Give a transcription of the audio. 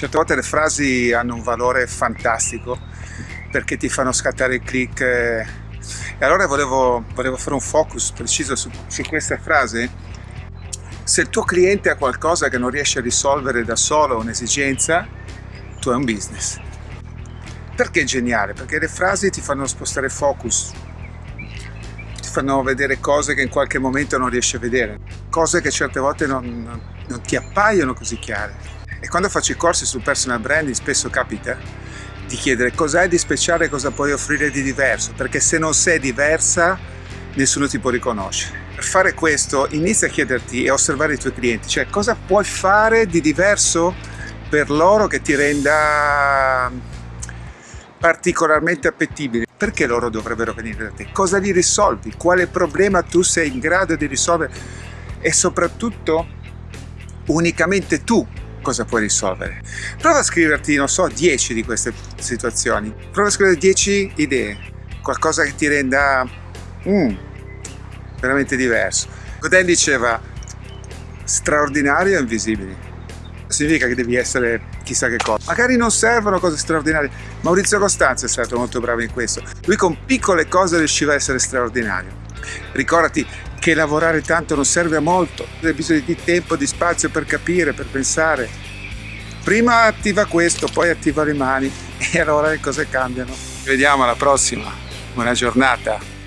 Certe volte le frasi hanno un valore fantastico perché ti fanno scattare il click e allora volevo, volevo fare un focus preciso su, su questa frase. Se il tuo cliente ha qualcosa che non riesce a risolvere da solo, un'esigenza, tu hai un business. Perché è geniale? Perché le frasi ti fanno spostare focus, ti fanno vedere cose che in qualche momento non riesci a vedere, cose che certe volte non, non ti appaiono così chiare. E quando faccio i corsi sul personal branding spesso capita di chiedere cos'hai di speciale, cosa puoi offrire di diverso, perché se non sei diversa nessuno ti può riconoscere. Per fare questo inizia a chiederti e osservare i tuoi clienti, cioè cosa puoi fare di diverso per loro che ti renda particolarmente appetibile. Perché loro dovrebbero venire da te? Cosa gli risolvi? Quale problema tu sei in grado di risolvere? E soprattutto unicamente tu cosa puoi risolvere. Prova a scriverti, non so, 10 di queste situazioni. Prova a scrivere 10 idee, qualcosa che ti renda mm, veramente diverso. Godin diceva straordinario e invisibile. Significa che devi essere chissà che cosa. Magari non servono cose straordinarie. Maurizio Costanzo è stato molto bravo in questo. Lui con piccole cose riusciva a essere straordinario. Ricordati che lavorare tanto non serve a molto, hai bisogno di tempo, di spazio per capire, per pensare. Prima attiva questo, poi attiva le mani e allora le cose cambiano. Ci vediamo alla prossima, buona giornata.